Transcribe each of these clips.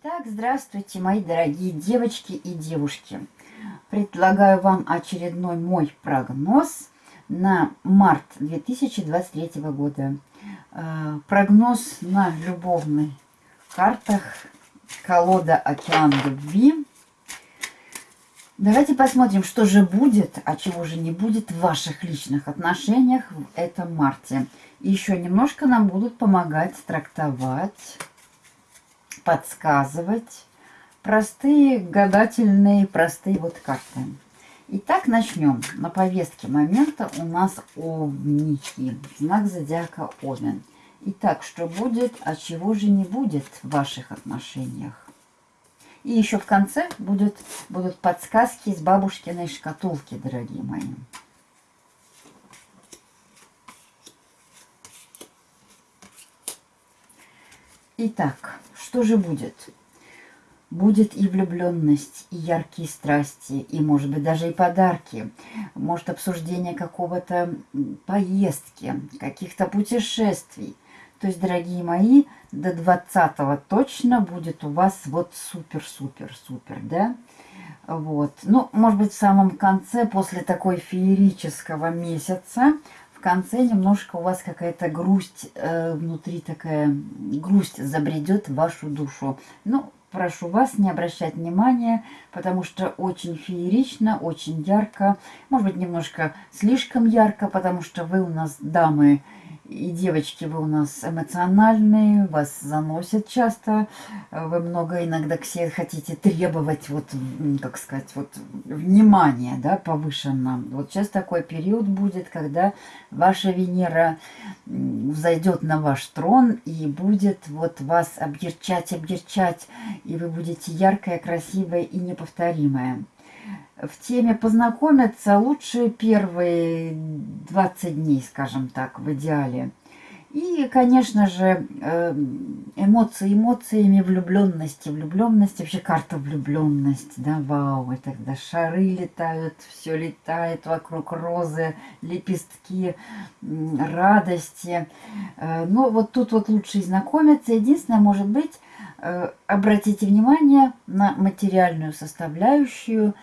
Итак, здравствуйте, мои дорогие девочки и девушки. Предлагаю вам очередной мой прогноз на март 2023 года. Э, прогноз на любовных картах колода «Океан любви». Давайте посмотрим, что же будет, а чего же не будет в ваших личных отношениях в этом марте. Еще немножко нам будут помогать трактовать подсказывать. Простые, гадательные, простые вот карты. Итак, начнем. На повестке момента у нас Овники. Знак зодиака Овен. Итак, что будет, а чего же не будет в ваших отношениях? И еще в конце будет, будут подсказки из бабушкиной шкатулки, дорогие мои. Итак, что же будет? Будет и влюбленность, и яркие страсти, и, может быть, даже и подарки. Может, обсуждение какого-то поездки, каких-то путешествий. То есть, дорогие мои, до 20-го точно будет у вас вот супер-супер-супер, да? Вот. Ну, может быть, в самом конце, после такой феерического месяца, конце немножко у вас какая-то грусть э, внутри такая, грусть забредет в вашу душу. Ну, прошу вас не обращать внимания, потому что очень феерично, очень ярко, может быть, немножко слишком ярко, потому что вы у нас дамы и девочки, вы у нас эмоциональные, вас заносят часто, вы много иногда к себе хотите требовать, вот, как сказать, вот, внимания, да, повышенно. Вот сейчас такой период будет, когда ваша Венера взойдет на ваш трон и будет вот вас объерчать, объерчать, и вы будете яркая, красивая и неповторимая в теме познакомиться лучше первые 20 дней, скажем так, в идеале. И, конечно же, эм, эмоции эмоциями, влюбленности, влюбленности, вообще карта влюбленность, да, вау, это когда шары летают, все летает вокруг розы, лепестки, радости. Э, но вот тут вот лучше знакомиться. Единственное, может быть, э, обратите внимание на материальную составляющую,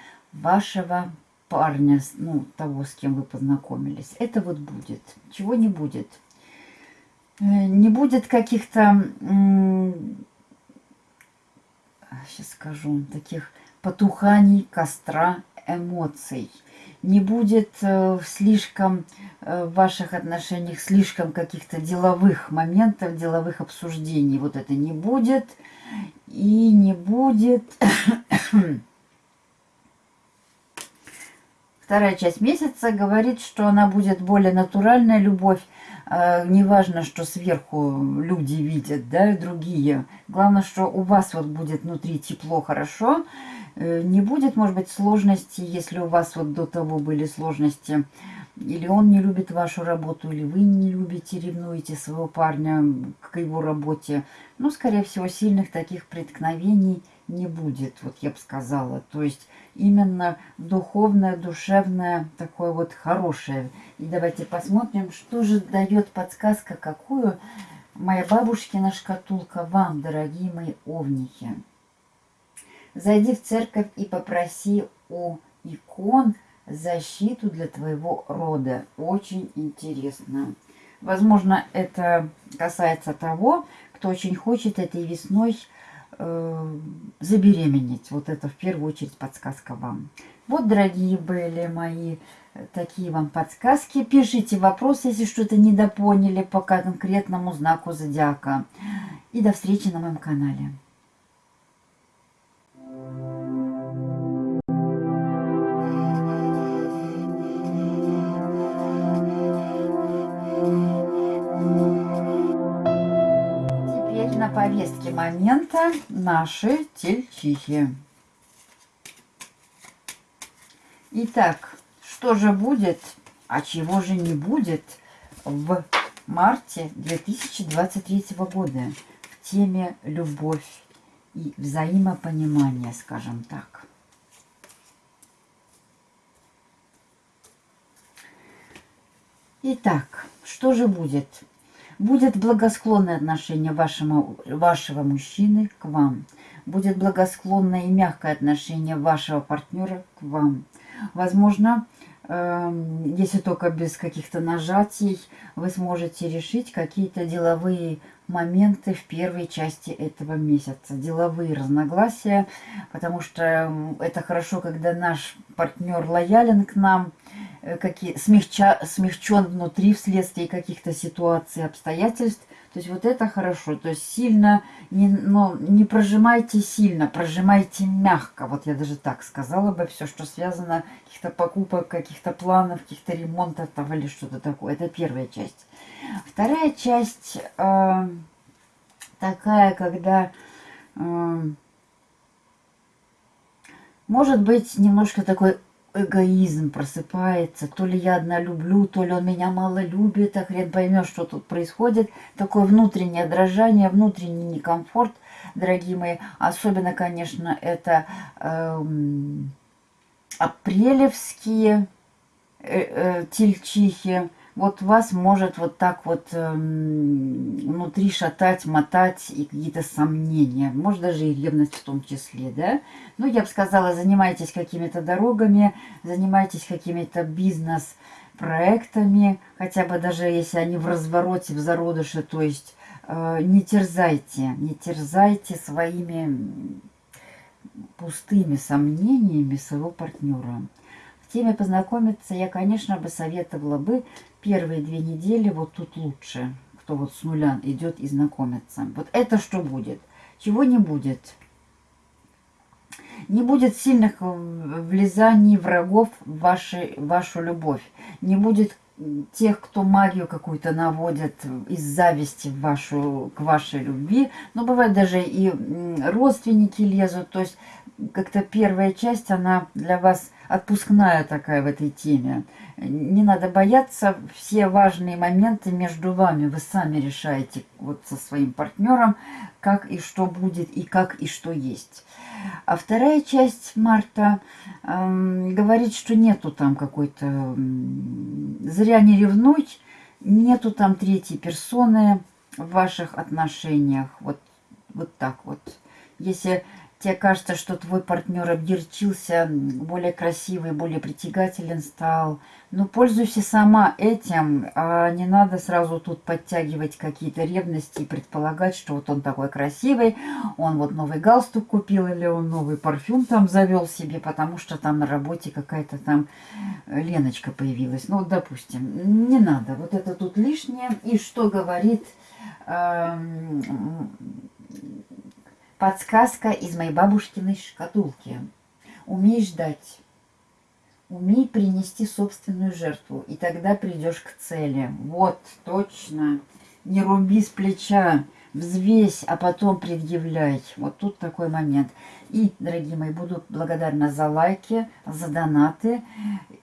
вашего парня, ну, того, с кем вы познакомились. Это вот будет. Чего не будет? Э, не будет каких-то, сейчас скажу, таких потуханий костра эмоций. Не будет э, слишком э, в ваших отношениях слишком каких-то деловых моментов, деловых обсуждений. Вот это не будет. И не будет Вторая часть месяца говорит, что она будет более натуральная любовь. Э, неважно, что сверху люди видят, да, другие. Главное, что у вас вот будет внутри тепло, хорошо. Э, не будет, может быть, сложности, если у вас вот до того были сложности. Или он не любит вашу работу, или вы не любите, ревнуете своего парня к его работе. Ну, скорее всего, сильных таких преткновений не будет, вот я бы сказала. То есть именно духовное, душевное, такое вот хорошее. И давайте посмотрим, что же дает подсказка, какую моя бабушкина шкатулка вам, дорогие мои овники. Зайди в церковь и попроси у икон защиту для твоего рода. Очень интересно. Возможно, это касается того, кто очень хочет этой весной забеременеть. Вот это в первую очередь подсказка вам. Вот, дорогие были мои такие вам подсказки. Пишите вопросы, если что-то недопоняли по конкретному знаку зодиака. И до встречи на моем канале. Повестке момента наши тельчихи. Итак, что же будет, а чего же не будет в марте 2023 года в теме «Любовь и взаимопонимание», скажем так. Итак, что же будет? Будет благосклонное отношение вашему, вашего мужчины к вам. будет благосклонное и мягкое отношение вашего партнера к вам. Возможно, эм, если только без каких-то нажатий, вы сможете решить какие-то деловые моменты в первой части этого месяца. Деловые разногласия, потому что это хорошо, когда наш партнер лоялен к нам, какие, смягча, смягчен внутри вследствие каких-то ситуаций, обстоятельств. То есть вот это хорошо. То есть сильно, не, но не прожимайте сильно, прожимайте мягко. Вот я даже так сказала бы, все, что связано, каких-то покупок, каких-то планов, каких-то ремонтов там, или что-то такое. Это первая часть. Вторая часть э, такая, когда э, может быть немножко такой эгоизм просыпается. То ли я одна люблю, то ли он меня мало любит, а хрен поймешь, что тут происходит. Такое внутреннее дрожание, внутренний некомфорт, дорогие мои. Особенно, конечно, это эм, апрелевские э, э, тельчихи вот вас может вот так вот эм, внутри шатать, мотать и какие-то сомнения, может даже и ревность в том числе, да. Ну, я бы сказала, занимайтесь какими-то дорогами, занимайтесь какими-то бизнес-проектами, хотя бы даже если они в развороте, в зародыше, то есть э, не терзайте, не терзайте своими пустыми сомнениями своего партнера. Теме познакомиться я, конечно, бы советовала бы первые две недели вот тут лучше, кто вот с нуля идет и знакомится. Вот это что будет? Чего не будет? Не будет сильных влезаний врагов в ваши, вашу любовь. Не будет тех, кто магию какую-то наводит из зависти в вашу, к вашей любви. Но бывает даже и родственники лезут. То есть как-то первая часть, она для вас отпускная такая в этой теме. Не надо бояться, все важные моменты между вами вы сами решаете вот со своим партнером, как и что будет, и как и что есть. А вторая часть марта э, говорит, что нету там какой-то... Зря не ревнуть, нету там третьей персоны в ваших отношениях. Вот, вот так вот. Если тебе кажется, что твой партнер обдерчился, более красивый, более притягателен стал. Ну, пользуйся сама этим, а не надо сразу тут подтягивать какие-то ревности и предполагать, что вот он такой красивый, он вот новый галстук купил или он новый парфюм там завел себе, потому что там на работе какая-то там Леночка появилась. Ну, вот, допустим, не надо, вот это тут лишнее. И что говорит... Эм, Подсказка из моей бабушкиной шкатулки. Умей ждать. Умей принести собственную жертву, и тогда придешь к цели. Вот, точно. Не руби с плеча, взвесь, а потом предъявляй. Вот тут такой момент. И, дорогие мои, буду благодарна за лайки, за донаты.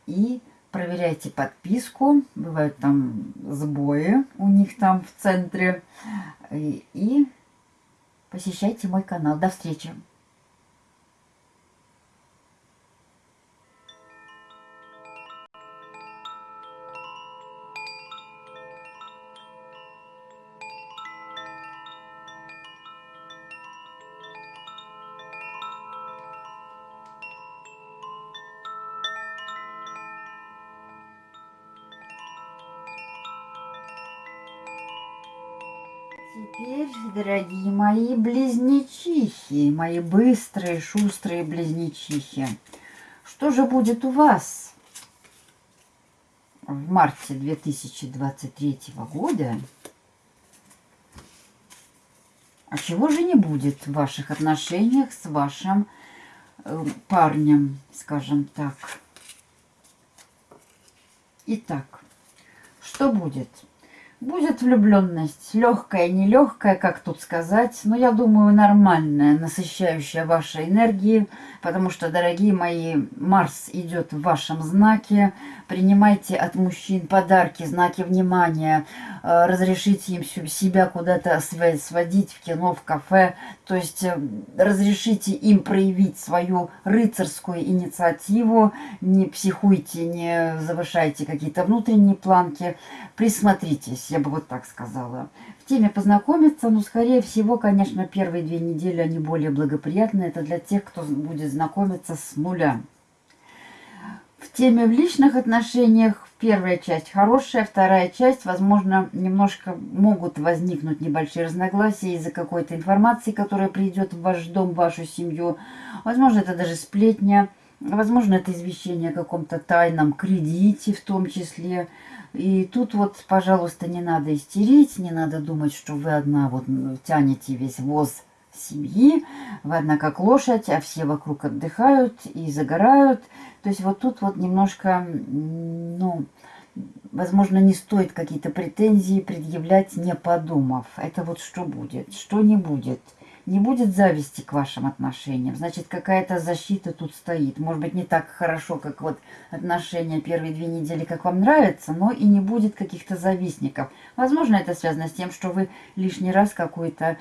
И проверяйте подписку. Бывают там сбои у них там в центре. И, посещайте мой канал. До встречи! Теперь, дорогие мои близнечихи, мои быстрые, шустрые близнечихи, что же будет у вас в марте 2023 года? А чего же не будет в ваших отношениях с вашим э, парнем, скажем так? Итак, что будет? Будет влюбленность, легкая, нелегкая, как тут сказать, но я думаю нормальная, насыщающая вашей энергии, потому что, дорогие мои, Марс идет в вашем знаке, принимайте от мужчин подарки, знаки внимания, э, разрешите им себя куда-то сводить в кино, в кафе, то есть э, разрешите им проявить свою рыцарскую инициативу, не психуйте, не завышайте какие-то внутренние планки, присмотритесь, я бы вот так сказала. В теме познакомиться, но скорее всего, конечно, первые две недели они более благоприятны, это для тех, кто будет знакомиться с нуля. В теме в личных отношениях первая часть хорошая, вторая часть, возможно, немножко могут возникнуть небольшие разногласия из-за какой-то информации, которая придет в ваш дом, в вашу семью. Возможно, это даже сплетня, возможно, это извещение о каком-то тайном кредите в том числе. И тут вот, пожалуйста, не надо истерить, не надо думать, что вы одна вот тянете весь воз семьи, вы одна как лошадь, а все вокруг отдыхают и загорают. То есть вот тут вот немножко, ну, возможно, не стоит какие-то претензии предъявлять, не подумав. Это вот что будет, что не будет. Не будет зависти к вашим отношениям. Значит, какая-то защита тут стоит. Может быть, не так хорошо, как вот отношения первые две недели, как вам нравится, но и не будет каких-то завистников. Возможно, это связано с тем, что вы лишний раз какую-то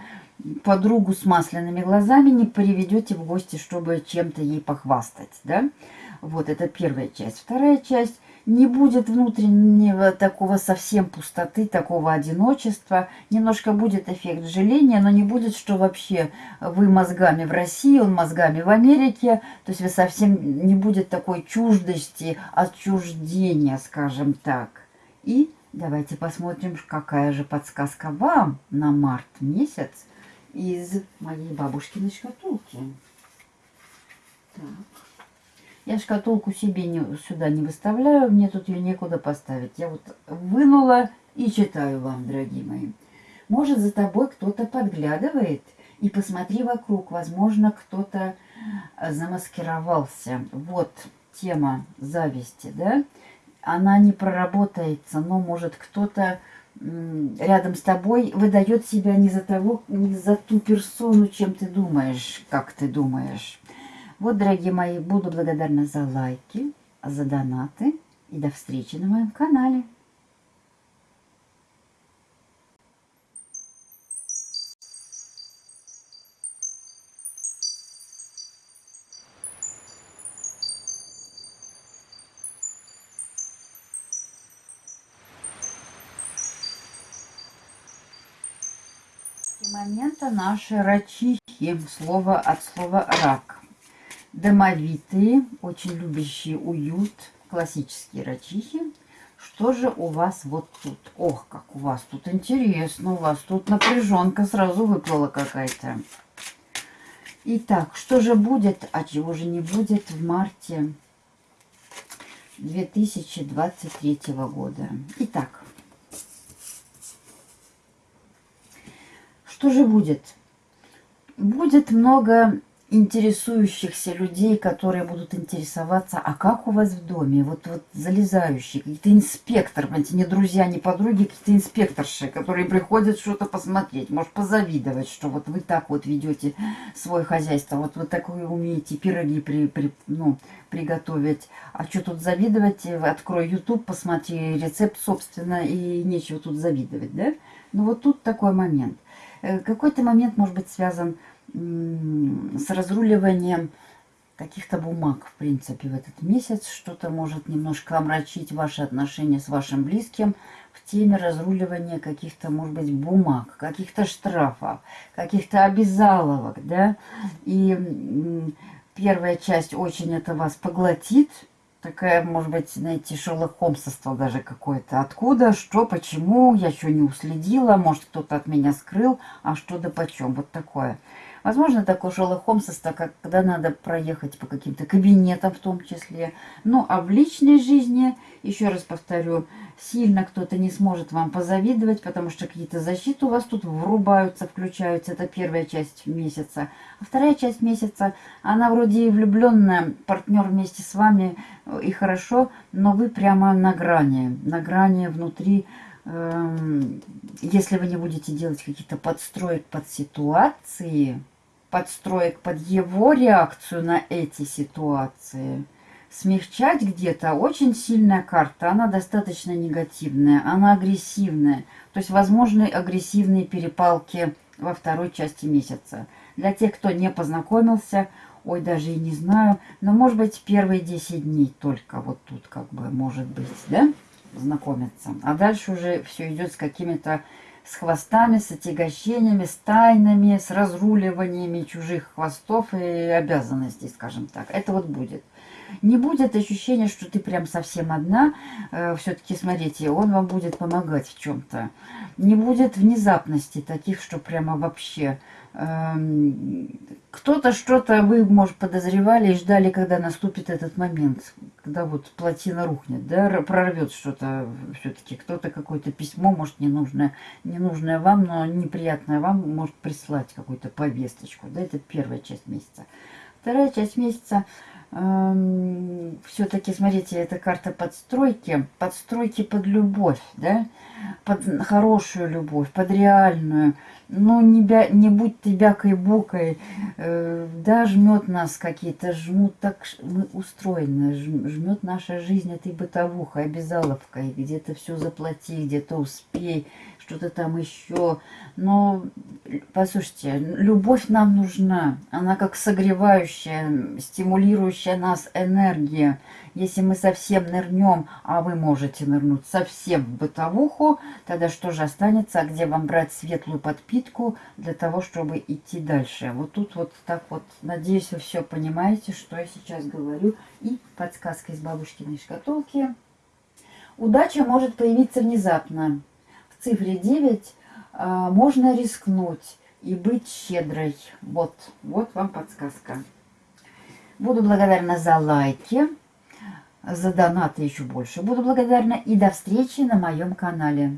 подругу с масляными глазами не приведете в гости, чтобы чем-то ей похвастать, да? Вот, это первая часть. Вторая часть – не будет внутреннего такого совсем пустоты, такого одиночества. Немножко будет эффект жаления, но не будет, что вообще вы мозгами в России, он мозгами в Америке. То есть вы совсем не будет такой чуждости, отчуждения, скажем так. И давайте посмотрим, какая же подсказка вам на март месяц из моей бабушкиной шкатулки. Я шкатулку себе не, сюда не выставляю, мне тут ее некуда поставить. Я вот вынула и читаю вам, дорогие мои. Может, за тобой кто-то подглядывает, и посмотри вокруг, возможно, кто-то замаскировался. Вот тема зависти, да? Она не проработается, но может кто-то рядом с тобой выдает себя не за того, не за ту персону, чем ты думаешь, как ты думаешь. Вот, дорогие мои, буду благодарна за лайки, за донаты и до встречи на моем канале. момента наши рачихи, слово от слова рак домовитые, очень любящие уют, классические рачихи. Что же у вас вот тут? Ох, как у вас тут интересно, у вас тут напряженка сразу выплыла какая-то. Итак, что же будет, а чего же не будет в марте 2023 года? Итак, что же будет? Будет много интересующихся людей, которые будут интересоваться, а как у вас в доме, вот, вот залезающие, какие-то инспекторы, понимаете, не друзья, не подруги, какие-то инспекторши, которые приходят что-то посмотреть, может позавидовать, что вот вы так вот ведете свое хозяйство, вот вы такое умеете пироги при, при, ну, приготовить, а что тут завидовать, открой YouTube, посмотри рецепт, собственно, и нечего тут завидовать, да? Ну вот тут такой момент. Э, какой-то момент может быть связан с с разруливанием каких-то бумаг, в принципе, в этот месяц. Что-то может немножко омрачить ваши отношения с вашим близким в теме разруливания каких-то, может быть, бумаг, каких-то штрафов, каких-то обязаловок, да. И первая часть очень это вас поглотит, такая, может быть, знаете, Шерлок даже какое-то. Откуда, что, почему, я что не уследила, может, кто-то от меня скрыл, а что да почем, вот такое. Возможно, такое Шерлок Холмсовство, когда надо проехать по каким-то кабинетам в том числе. Ну, а в личной жизни, еще раз повторю, сильно кто-то не сможет вам позавидовать, потому что какие-то защиты у вас тут врубаются, включаются. Это первая часть месяца. А вторая часть месяца, она вроде и влюбленная, партнер вместе с вами, э, и хорошо, но вы прямо на грани, на грани внутри эм, если вы не будете делать какие-то подстроек под ситуации, подстроек под его реакцию на эти ситуации, смягчать где-то. Очень сильная карта, она достаточно негативная, она агрессивная. То есть возможны агрессивные перепалки во второй части месяца. Для тех, кто не познакомился, ой, даже и не знаю, но может быть первые 10 дней только вот тут как бы может быть, да, знакомиться. А дальше уже все идет с какими-то с хвостами, с отягощениями, с тайнами, с разруливаниями чужих хвостов и обязанностей, скажем так. Это вот будет. Не будет ощущения, что ты прям совсем одна. Э, Все-таки, смотрите, он вам будет помогать в чем-то. Не будет внезапности таких, что прямо вообще кто-то что-то, вы, может, подозревали и ждали, когда наступит этот момент, когда вот плотина рухнет, да, прорвет что-то все-таки. Кто-то какое-то письмо, может, ненужное, ненужное вам, но неприятное вам, может прислать какую-то повесточку, да, это первая часть месяца. Вторая часть месяца эм, все-таки, смотрите, это карта подстройки, подстройки под любовь, да, под хорошую любовь, под реальную. Ну, не, бя, не будь ты бякой-букой, э, да, жмет нас какие-то, жмут так, мы устроены, жмет наша жизнь этой бытовухой, обязаловкой, где-то все заплати, где-то успей, что-то там еще. Но, послушайте, любовь нам нужна. Она как согревающая, стимулирующая нас энергия. Если мы совсем нырнем, а вы можете нырнуть совсем в бытовуху, тогда что же останется? А где вам брать светлую подпитку для того, чтобы идти дальше? Вот тут вот так вот. Надеюсь, вы все понимаете, что я сейчас говорю. И подсказка из бабушкиной шкатулки. Удача может появиться внезапно цифре 9 а, можно рискнуть и быть щедрой. Вот, вот вам подсказка. Буду благодарна за лайки, за донаты еще больше. Буду благодарна и до встречи на моем канале.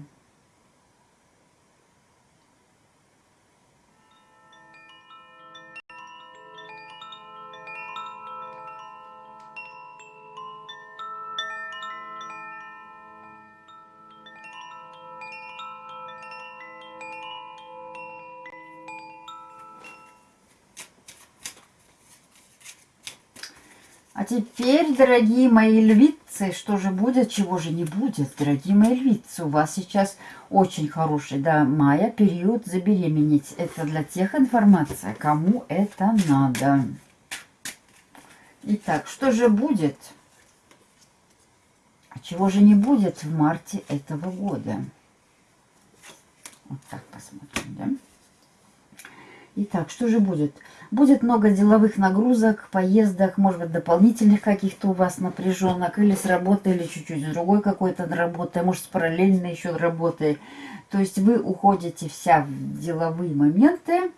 А теперь, дорогие мои львицы, что же будет, чего же не будет, дорогие мои львицы. У вас сейчас очень хороший, да, мая, период забеременеть. Это для тех информация, кому это надо. Итак, что же будет? Чего же не будет в марте этого года? Вот так посмотрим, да? Итак, что же будет? Будет много деловых нагрузок, поездок, может быть, дополнительных каких-то у вас напряженок, или с работы, или чуть-чуть с другой какой-то работы, может, с параллельной еще работой. То есть вы уходите вся в деловые моменты,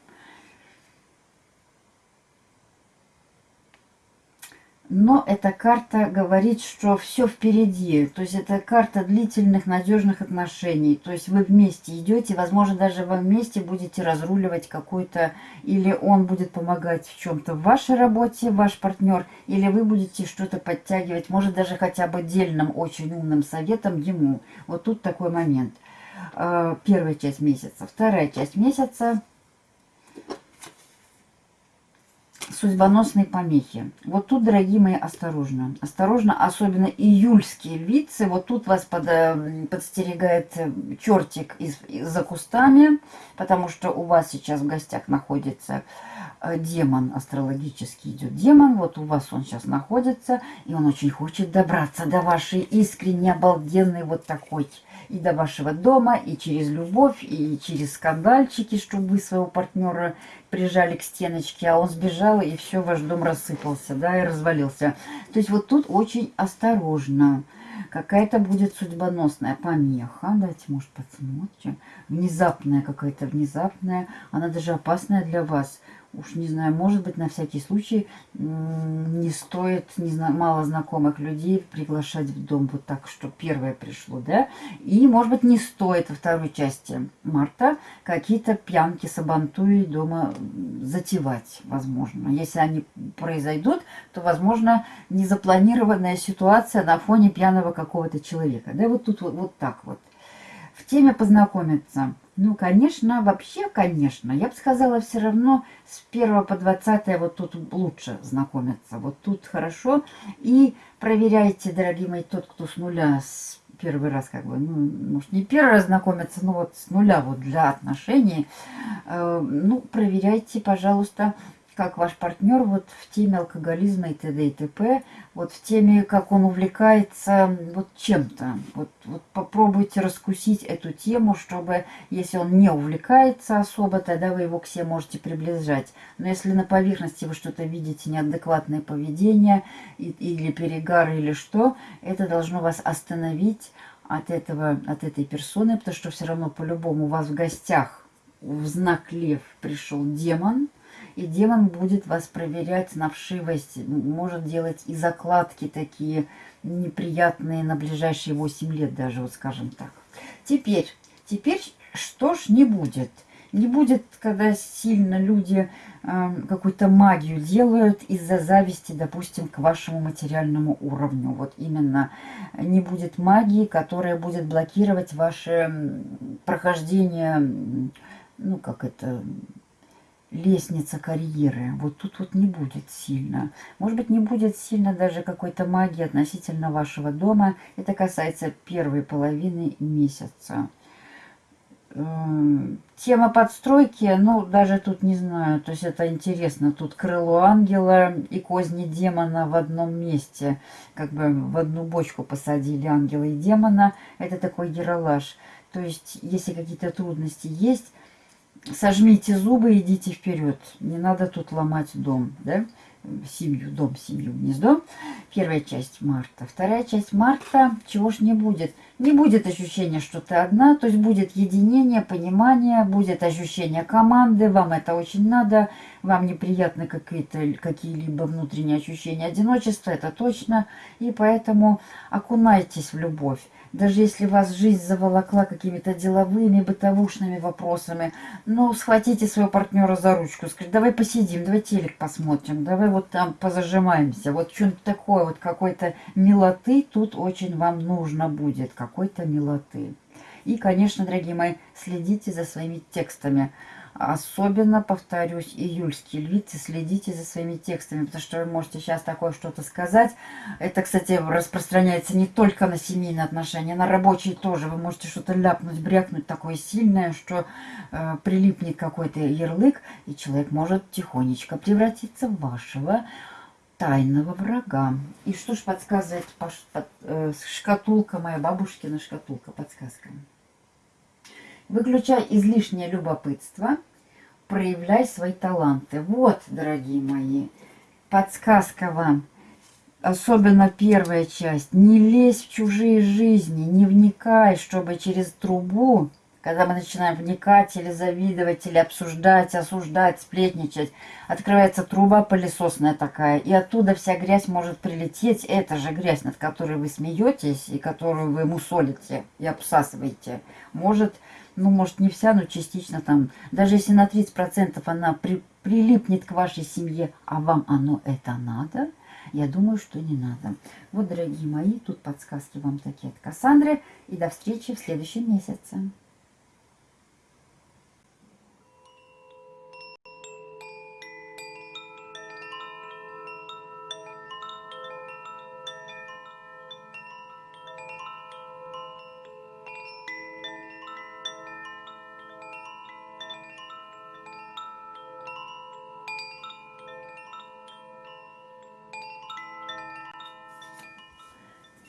Но эта карта говорит, что все впереди. То есть это карта длительных, надежных отношений. То есть вы вместе идете, возможно, даже вы вместе будете разруливать какой-то... Или он будет помогать в чем-то в вашей работе, ваш партнер, или вы будете что-то подтягивать, может, даже хотя бы дельным, очень умным советом ему. Вот тут такой момент. А, первая часть месяца. Вторая часть месяца судьбоносные помехи. Вот тут, дорогие мои, осторожно. Осторожно, особенно июльские львицы. Вот тут вас под, э, подстерегает э, чертик из, за кустами, потому что у вас сейчас в гостях находится э, демон, астрологический идет демон. Вот у вас он сейчас находится, и он очень хочет добраться до вашей искренне обалденной вот такой и до вашего дома, и через любовь, и через скандальчики, чтобы вы своего партнера прижали к стеночке, а он сбежал, и все, ваш дом рассыпался, да, и развалился. То есть вот тут очень осторожно. Какая-то будет судьбоносная помеха. Давайте, может, посмотрим. Внезапная какая-то, внезапная. Она даже опасная для вас уж не знаю, может быть, на всякий случай не стоит не знаю, мало знакомых людей приглашать в дом вот так, что первое пришло, да? И, может быть, не стоит во второй части марта какие-то пьянки, сабантуи дома затевать, возможно. Если они произойдут, то, возможно, незапланированная ситуация на фоне пьяного какого-то человека, да? Вот тут вот, вот так вот. В теме познакомиться – Ну, конечно, вообще, конечно. Я бы сказала, все равно с 1 по 20 вот тут лучше знакомиться. Вот тут хорошо. И проверяйте, дорогие мои, тот, кто с нуля, с первый раз как бы, ну, может, не первый раз знакомиться, но вот с нуля вот для отношений, э, ну, проверяйте, пожалуйста, как ваш партнер вот в теме алкоголизма и т.д. и т.п., вот в теме, как он увлекается вот чем-то. Вот, вот попробуйте раскусить эту тему, чтобы, если он не увлекается особо, тогда вы его к себе можете приближать. Но если на поверхности вы что-то видите, неадекватное поведение или перегар или что, это должно вас остановить от, этого, от этой персоны, потому что все равно по-любому у вас в гостях в знак лев пришел демон – и демон будет вас проверять на вшивость, может делать и закладки такие неприятные на ближайшие 8 лет даже, вот скажем так. Теперь, теперь что ж не будет? Не будет, когда сильно люди э, какую-то магию делают из-за зависти, допустим, к вашему материальному уровню. Вот именно не будет магии, которая будет блокировать ваше прохождение, ну, как это, лестница карьеры. Вот тут вот не будет сильно. Может быть, не будет сильно даже какой-то магии относительно вашего дома. Это касается первой половины месяца. Эм, тема подстройки, ну, даже тут не знаю, то есть это интересно. Тут крыло ангела и козни демона в одном месте. Как бы в одну бочку посадили ангела и демона. Это такой геролаж. То есть, если какие-то трудности есть, сожмите зубы, идите вперед. Не надо тут ломать дом, да? Семью, дом, семью, гнездо. Первая часть марта. Вторая часть марта, чего ж не будет? Не будет ощущения, что ты одна, то есть будет единение, понимание, будет ощущение команды, вам это очень надо, вам неприятны какие-то какие-либо внутренние ощущения одиночества, это точно, и поэтому окунайтесь в любовь даже если вас жизнь заволокла какими-то деловыми, бытовушными вопросами, ну, схватите своего партнера за ручку, скажите, давай посидим, давай телек посмотрим, давай вот там позажимаемся, вот что-нибудь такое, вот какой-то милоты тут очень вам нужно будет, какой-то милоты. И, конечно, дорогие мои, следите за своими текстами. Особенно, повторюсь, июльские львицы, следите за своими текстами, потому что вы можете сейчас такое что-то сказать. Это, кстати, распространяется не только на семейные отношения, на рабочие тоже. Вы можете что-то ляпнуть, брякнуть такое сильное, что э, прилипнет какой-то ярлык, и человек может тихонечко превратиться в вашего тайного врага. И что ж подсказывает под, э, шкатулка, моя бабушкина шкатулка, подсказка. Выключай излишнее любопытство, проявляй свои таланты. Вот, дорогие мои, подсказка вам. Особенно первая часть. Не лезь в чужие жизни, не вникай, чтобы через трубу, когда мы начинаем вникать или завидовать, или обсуждать, осуждать, сплетничать, открывается труба пылесосная такая, и оттуда вся грязь может прилететь. Это же грязь, над которой вы смеетесь, и которую вы мусолите и обсасываете, может ну, может, не вся, но частично там, даже если на 30% она при, прилипнет к вашей семье, а вам оно это надо, я думаю, что не надо. Вот, дорогие мои, тут подсказки вам такие от Кассандры. И до встречи в следующем месяце.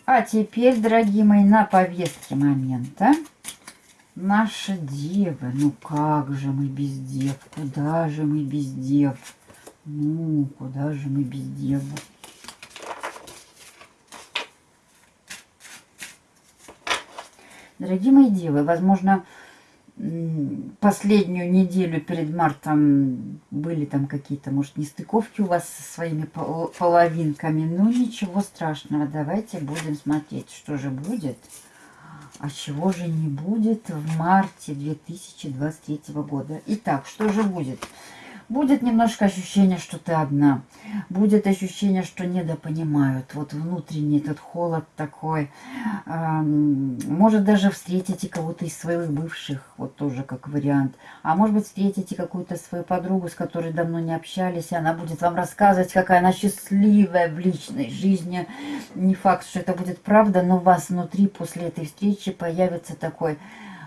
А теперь, дорогие мои, на повестке момента наши девы. Ну как же мы без дев? Куда же мы без дев? Ну, куда же мы без дев? Дорогие мои девы, возможно, последнюю неделю перед мартом были там какие-то, может, нестыковки у вас со своими половинками. Ну, ничего страшного. Давайте будем смотреть, что же будет. А чего же не будет в марте 2023 года. Итак, что же будет? Будет немножко ощущение, что ты одна. Будет ощущение, что недопонимают. Вот внутренний этот холод такой. Может даже встретите кого-то из своих бывших, вот тоже как вариант. А может быть встретите какую-то свою подругу, с которой давно не общались, и она будет вам рассказывать, какая она счастливая в личной жизни. Не факт, что это будет правда, но у вас внутри после этой встречи появится такой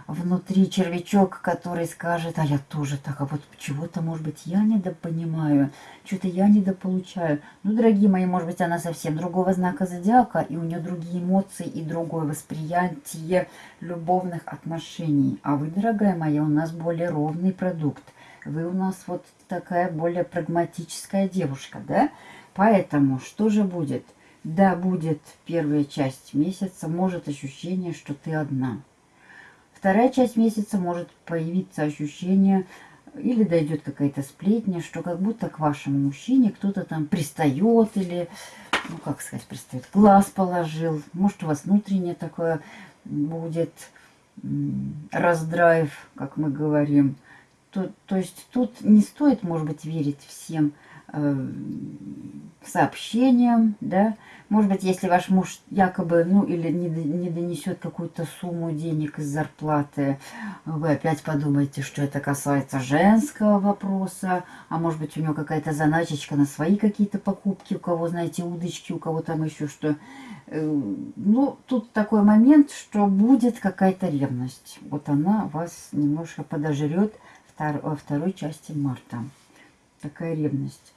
внутри червячок, который скажет, а я тоже так, а вот чего-то, может быть, я недопонимаю, что-то я недополучаю. Ну, дорогие мои, может быть, она совсем другого знака зодиака, и у нее другие эмоции и другое восприятие любовных отношений. А вы, дорогая моя, у нас более ровный продукт. Вы у нас вот такая более прагматическая девушка, да? Поэтому что же будет? Да, будет первая часть месяца, может ощущение, что ты одна. Вторая часть месяца может появиться ощущение, или дойдет какая-то сплетня, что как будто к вашему мужчине кто-то там пристает или, ну как сказать, пристает, глаз положил. Может у вас внутреннее такое будет раздрайв, как мы говорим. То, то есть тут не стоит, может быть, верить всем сообщениям, да, может быть, если ваш муж якобы, ну, или не, не донесет какую-то сумму денег из зарплаты, вы опять подумаете, что это касается женского вопроса, а может быть, у него какая-то заначечка на свои какие-то покупки, у кого, знаете, удочки, у кого там еще что. Э, ну, тут такой момент, что будет какая-то ревность. Вот она вас немножко подожрет во второй части марта. Такая ревность.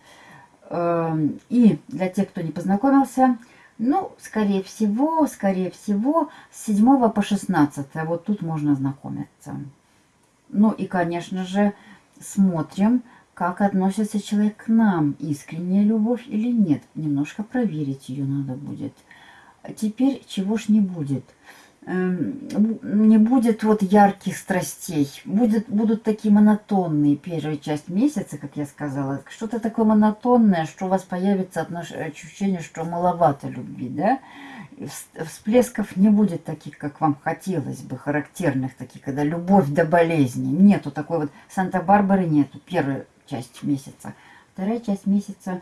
Эм, и для тех, кто не познакомился, ну, скорее всего, скорее всего, с 7 по 16. Вот тут можно знакомиться. Ну и, конечно же, смотрим, как относится человек к нам. Искренняя любовь или нет. Немножко проверить ее надо будет. Теперь чего ж не будет – не будет вот ярких страстей. Будет, будут такие монотонные первая часть месяца, как я сказала. Что-то такое монотонное, что у вас появится ощущение, что маловато любви, да? Всплесков не будет таких, как вам хотелось бы, характерных таких, когда любовь до болезни. Нету такой вот Санта-Барбары нету, первая часть месяца. Вторая часть месяца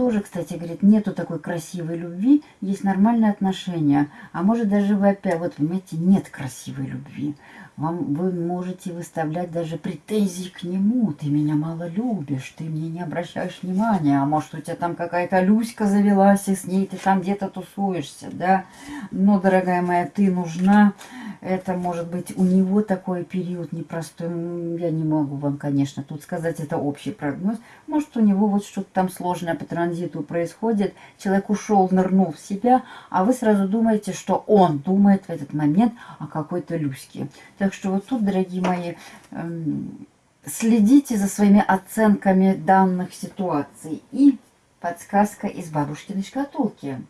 тоже, кстати, говорит, нету такой красивой любви, есть нормальные отношения. А может даже вы опять, вот понимаете, нет красивой любви. Вам, вы можете выставлять даже претензии к нему. Ты меня мало любишь, ты мне не обращаешь внимания. А может у тебя там какая-то Люська завелась, и с ней ты там где-то тусуешься, да? Но, дорогая моя, ты нужна это может быть у него такой период непростой. Я не могу вам, конечно, тут сказать, это общий прогноз. Может, у него вот что-то там сложное по транзиту происходит. Человек ушел, нырнул в себя, а вы сразу думаете, что он думает в этот момент о какой-то Люське. Так что вот тут, дорогие мои, эм, следите за своими оценками данных ситуаций. И подсказка из бабушкиной шкатулки.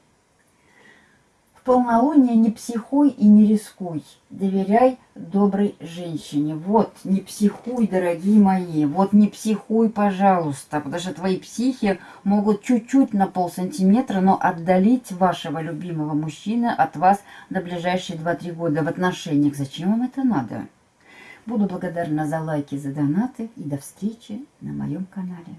Полнолуние не психуй и не рискуй. Доверяй доброй женщине. Вот, не психуй, дорогие мои. Вот не психуй, пожалуйста. Потому что твои психи могут чуть-чуть на полсантиметра, но отдалить вашего любимого мужчины от вас до ближайшие 2-3 года в отношениях. Зачем вам это надо? Буду благодарна за лайки, за донаты. И до встречи на моем канале.